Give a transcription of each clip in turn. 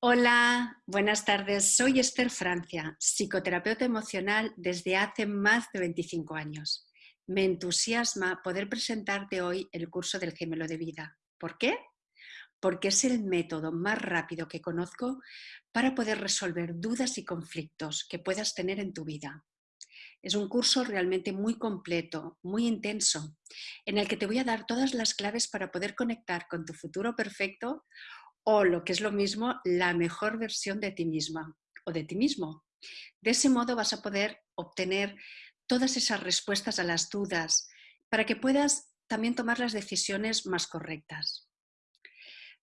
Hola, buenas tardes. Soy Esther Francia, psicoterapeuta emocional desde hace más de 25 años. Me entusiasma poder presentarte hoy el curso del gemelo de vida. ¿Por qué? Porque es el método más rápido que conozco para poder resolver dudas y conflictos que puedas tener en tu vida. Es un curso realmente muy completo, muy intenso, en el que te voy a dar todas las claves para poder conectar con tu futuro perfecto o lo que es lo mismo, la mejor versión de ti misma o de ti mismo. De ese modo vas a poder obtener todas esas respuestas a las dudas para que puedas también tomar las decisiones más correctas.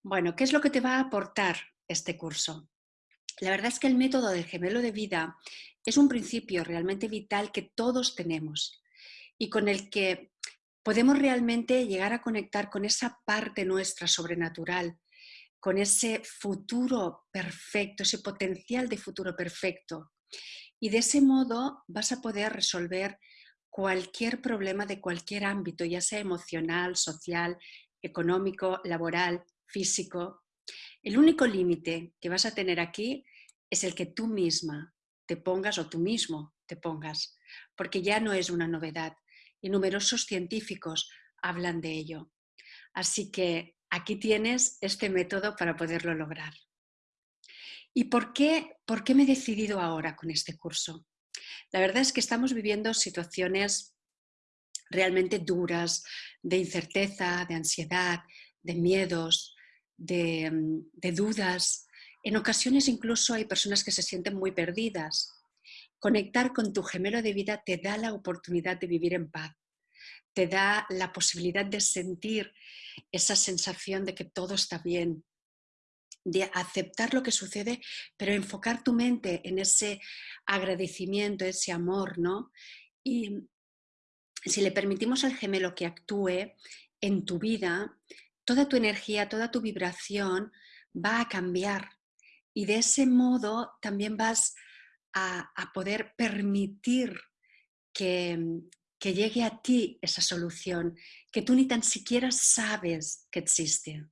Bueno, ¿qué es lo que te va a aportar este curso? La verdad es que el método del gemelo de vida es un principio realmente vital que todos tenemos y con el que podemos realmente llegar a conectar con esa parte nuestra sobrenatural con ese futuro perfecto, ese potencial de futuro perfecto. Y de ese modo vas a poder resolver cualquier problema de cualquier ámbito, ya sea emocional, social, económico, laboral, físico. El único límite que vas a tener aquí es el que tú misma te pongas o tú mismo te pongas, porque ya no es una novedad y numerosos científicos hablan de ello. Así que aquí tienes este método para poderlo lograr. ¿Y por qué, por qué me he decidido ahora con este curso? La verdad es que estamos viviendo situaciones realmente duras, de incerteza, de ansiedad, de miedos, de, de, dudas. En ocasiones incluso hay personas que se sienten muy perdidas. Conectar con tu gemelo de vida te da la oportunidad de vivir en paz, te da la posibilidad de sentir esa sensación de que todo está bien, de aceptar lo que sucede, pero enfocar tu mente en ese agradecimiento, ese amor, ¿no? Y si le permitimos al gemelo que actúe en tu vida, toda tu energía, toda tu vibración va a cambiar. Y de ese modo también vas a, a poder permitir que, que llegue a ti esa solución que tú ni tan siquiera sabes que existe.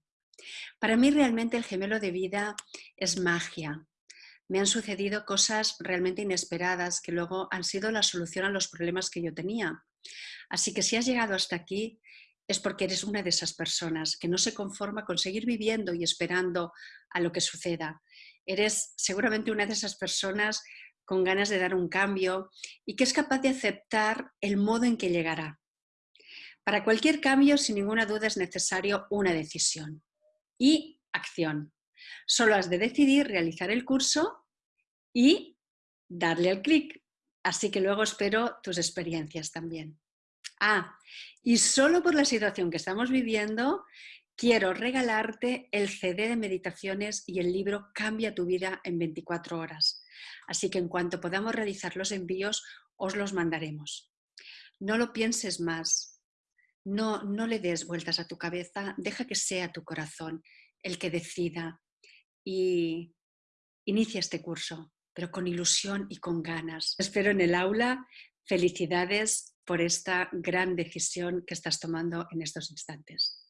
Para mí realmente el gemelo de vida es magia. Me han sucedido cosas realmente inesperadas que luego han sido la solución a los problemas que yo tenía. Así que si has llegado hasta aquí es porque eres una de esas personas que no se conforma con seguir viviendo y esperando a lo que suceda. Eres seguramente una de esas personas con ganas de dar un cambio y que es capaz de aceptar el modo en que llegará. Para cualquier cambio, sin ninguna duda, es necesario una decisión y acción. Solo has de decidir realizar el curso y darle al clic. Así que luego espero tus experiencias también. Ah, y solo por la situación que estamos viviendo, quiero regalarte el CD de meditaciones y el libro Cambia tu vida en 24 horas. Así que en cuanto podamos realizar los envíos, os los mandaremos. No lo pienses más, no, no le des vueltas a tu cabeza, deja que sea tu corazón el que decida y inicia este curso, pero con ilusión y con ganas. Espero en el aula. Felicidades por esta gran decisión que estás tomando en estos instantes.